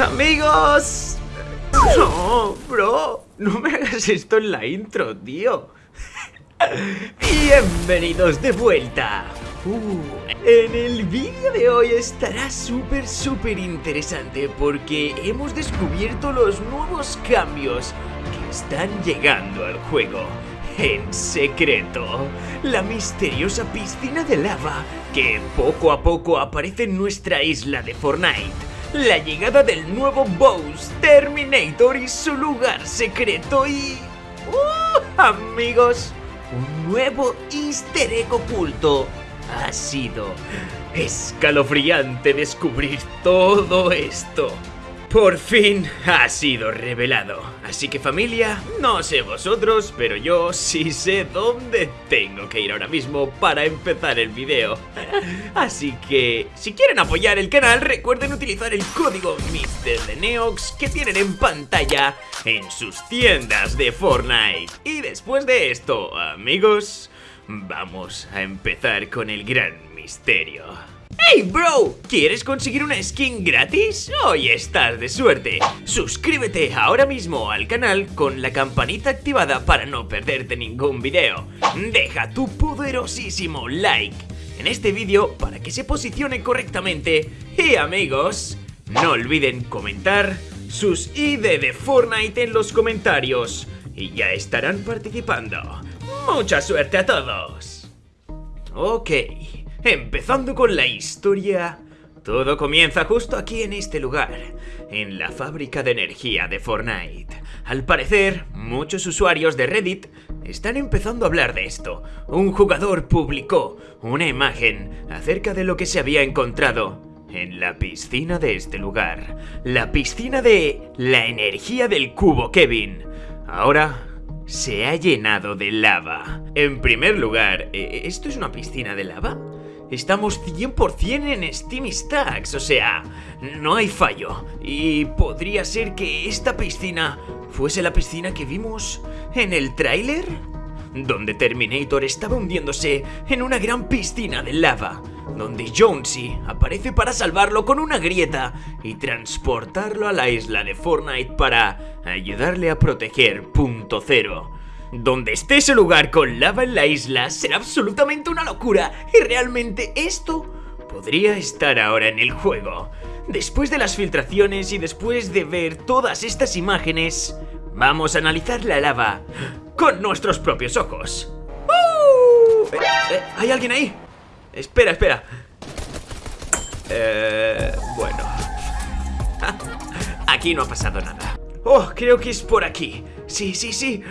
Amigos. No, bro. No me hagas esto en la intro, tío. Bienvenidos de vuelta. Uh, en el vídeo de hoy estará súper súper interesante porque hemos descubierto los nuevos cambios que están llegando al juego. En secreto, la misteriosa piscina de lava que poco a poco aparece en nuestra isla de Fortnite la llegada del nuevo boss Terminator y su lugar secreto y... ¡Uh, amigos! Un nuevo easter egg oculto. Ha sido escalofriante descubrir todo esto. Por fin ha sido revelado. Así que familia, no sé vosotros, pero yo sí sé dónde tengo que ir ahora mismo para empezar el video. Así que, si quieren apoyar el canal, recuerden utilizar el código MrDeNeox que tienen en pantalla en sus tiendas de Fortnite. Y después de esto, amigos, vamos a empezar con el gran misterio. ¡Hey, bro! ¿Quieres conseguir una skin gratis? Hoy estás de suerte. Suscríbete ahora mismo al canal con la campanita activada para no perderte ningún video. Deja tu poderosísimo like en este vídeo para que se posicione correctamente. Y amigos, no olviden comentar sus ID de Fortnite en los comentarios y ya estarán participando. ¡Mucha suerte a todos! Ok... Empezando con la historia... Todo comienza justo aquí en este lugar, en la fábrica de energía de Fortnite. Al parecer, muchos usuarios de Reddit están empezando a hablar de esto. Un jugador publicó una imagen acerca de lo que se había encontrado en la piscina de este lugar. La piscina de la energía del cubo Kevin. Ahora se ha llenado de lava. En primer lugar, ¿e-, ¿esto es una piscina de lava? Estamos 100% en Steam Stacks, o sea, no hay fallo. Y podría ser que esta piscina fuese la piscina que vimos en el tráiler, donde Terminator estaba hundiéndose en una gran piscina de lava, donde Jonesy aparece para salvarlo con una grieta y transportarlo a la isla de Fortnite para ayudarle a proteger Punto Cero. Donde esté ese lugar con lava en la isla será absolutamente una locura y realmente esto podría estar ahora en el juego. Después de las filtraciones y después de ver todas estas imágenes, vamos a analizar la lava con nuestros propios ojos. ¡Uh! Eh, eh, ¿Hay alguien ahí? Espera, espera. Eh, bueno. Aquí no ha pasado nada. Oh, creo que es por aquí. Sí, sí, sí.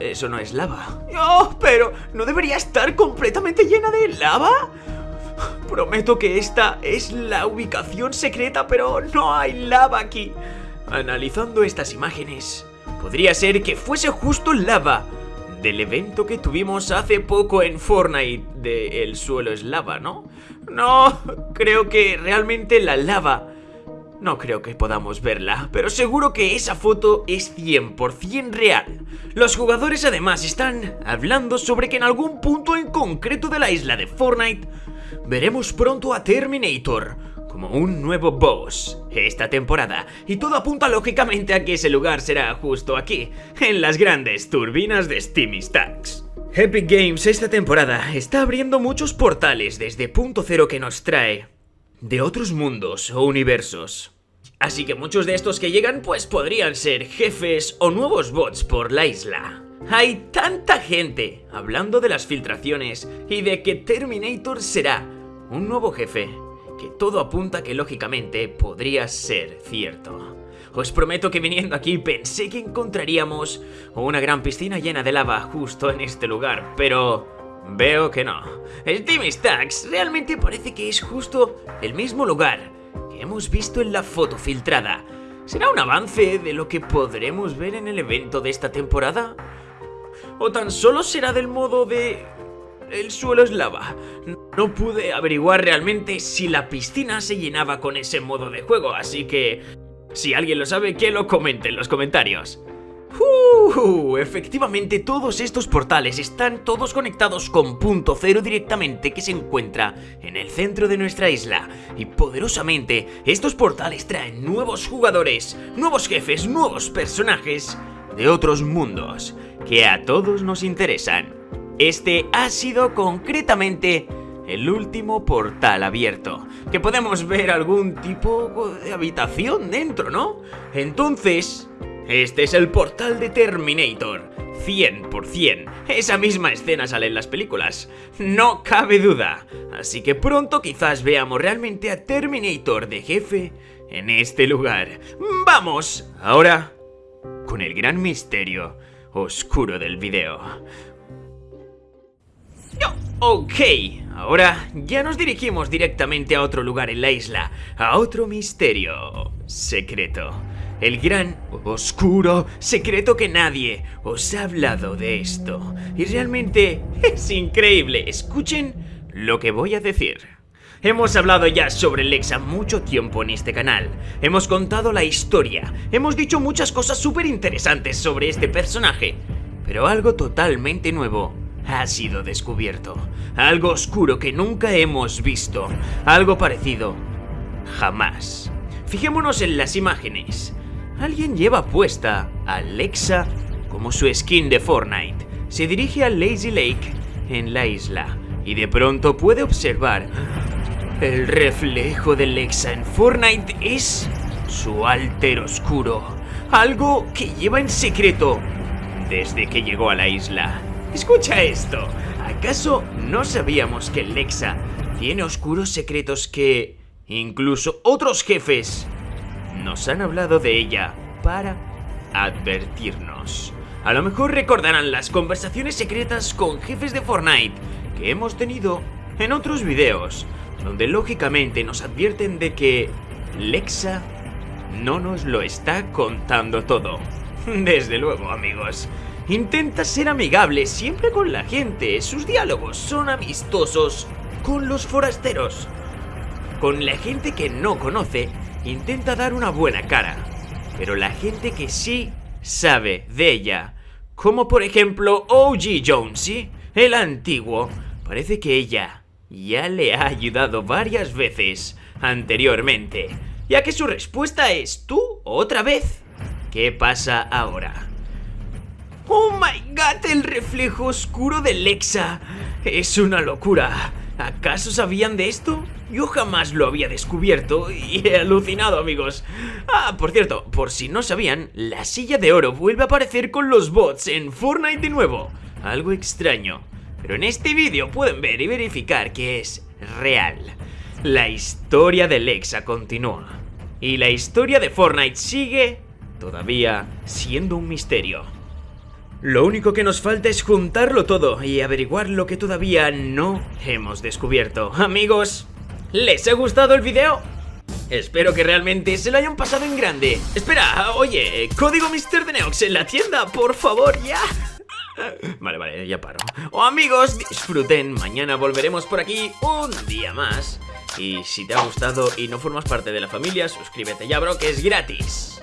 Eso no es lava. Oh, pero ¿no debería estar completamente llena de lava? Prometo que esta es la ubicación secreta, pero no hay lava aquí. Analizando estas imágenes, podría ser que fuese justo lava del evento que tuvimos hace poco en Fortnite de El suelo es lava, ¿no? No, creo que realmente la lava no creo que podamos verla, pero seguro que esa foto es 100% real. Los jugadores además están hablando sobre que en algún punto en concreto de la isla de Fortnite veremos pronto a Terminator como un nuevo boss esta temporada y todo apunta lógicamente a que ese lugar será justo aquí, en las grandes turbinas de Steamy Stacks. Epic Games esta temporada está abriendo muchos portales desde punto cero que nos trae de otros mundos o universos. Así que muchos de estos que llegan pues podrían ser jefes o nuevos bots por la isla. Hay tanta gente hablando de las filtraciones y de que Terminator será un nuevo jefe que todo apunta que lógicamente podría ser cierto. Os prometo que viniendo aquí pensé que encontraríamos una gran piscina llena de lava justo en este lugar, pero Veo que no. Steam Stacks realmente parece que es justo el mismo lugar que hemos visto en la foto filtrada. ¿Será un avance de lo que podremos ver en el evento de esta temporada? ¿O tan solo será del modo de... el suelo es lava? No pude averiguar realmente si la piscina se llenaba con ese modo de juego, así que... Si alguien lo sabe, que lo comente en los comentarios. ¡Uh! Efectivamente todos estos portales están todos conectados con punto cero directamente que se encuentra en el centro de nuestra isla y poderosamente estos portales traen nuevos jugadores, nuevos jefes, nuevos personajes de otros mundos que a todos nos interesan. Este ha sido concretamente el último portal abierto, que podemos ver algún tipo de habitación dentro, ¿no? Entonces, este es el portal de Terminator. 100%. Esa misma escena sale en las películas. No cabe duda. Así que pronto quizás veamos realmente a Terminator de jefe en este lugar. ¡Vamos! Ahora, con el gran misterio oscuro del video. Ok, ahora ya nos dirigimos directamente a otro lugar en la isla, a otro misterio secreto. El gran, oscuro, secreto que nadie os ha hablado de esto. Y realmente es increíble. Escuchen lo que voy a decir. Hemos hablado ya sobre Lexa mucho tiempo en este canal, hemos contado la historia, hemos dicho muchas cosas súper interesantes sobre este personaje, pero algo totalmente nuevo ha sido descubierto. Algo oscuro que nunca hemos visto. Algo parecido. Jamás. Fijémonos en las imágenes. Alguien lleva puesta a Alexa como su skin de Fortnite. Se dirige a Lazy Lake en la isla y de pronto puede observar el reflejo de Alexa en Fortnite es su alter oscuro. Algo que lleva en secreto desde que llegó a la isla. Escucha esto. ¿Acaso no sabíamos que Lexa tiene oscuros secretos que incluso otros jefes nos han hablado de ella para advertirnos? A lo mejor recordarán las conversaciones secretas con jefes de Fortnite que hemos tenido en otros videos, donde lógicamente nos advierten de que Lexa no nos lo está contando todo. Desde luego, amigos. Intenta ser amigable siempre con la gente, sus diálogos son amistosos con los forasteros. Con la gente que no conoce, intenta dar una buena cara, pero la gente que sí sabe de ella, como por ejemplo OG Jonesy, el antiguo, parece que ella ya le ha ayudado varias veces anteriormente, ya que su respuesta es ¿tú otra vez? ¿Qué pasa ahora? ¡Oh my god! El reflejo oscuro de Lexa. Es una locura. ¿Acaso sabían de esto? Yo jamás lo había descubierto y he alucinado, amigos. Ah, por cierto, por si no sabían, la silla de oro vuelve a aparecer con los bots en Fortnite de nuevo. Algo extraño. Pero en este vídeo pueden ver y verificar que es real. La historia de Lexa continúa. Y la historia de Fortnite sigue todavía siendo un misterio. Lo único que nos falta es juntarlo todo y averiguar lo que todavía no hemos descubierto. Amigos, ¿les ha gustado el video? Espero que realmente se lo hayan pasado en grande. Espera, oye, código Mr. Neox en la tienda, por favor, ya. Vale, vale, ya paro. Oh, amigos, disfruten. Mañana volveremos por aquí un día más. Y si te ha gustado y no formas parte de la familia, suscríbete ya, bro, que es gratis.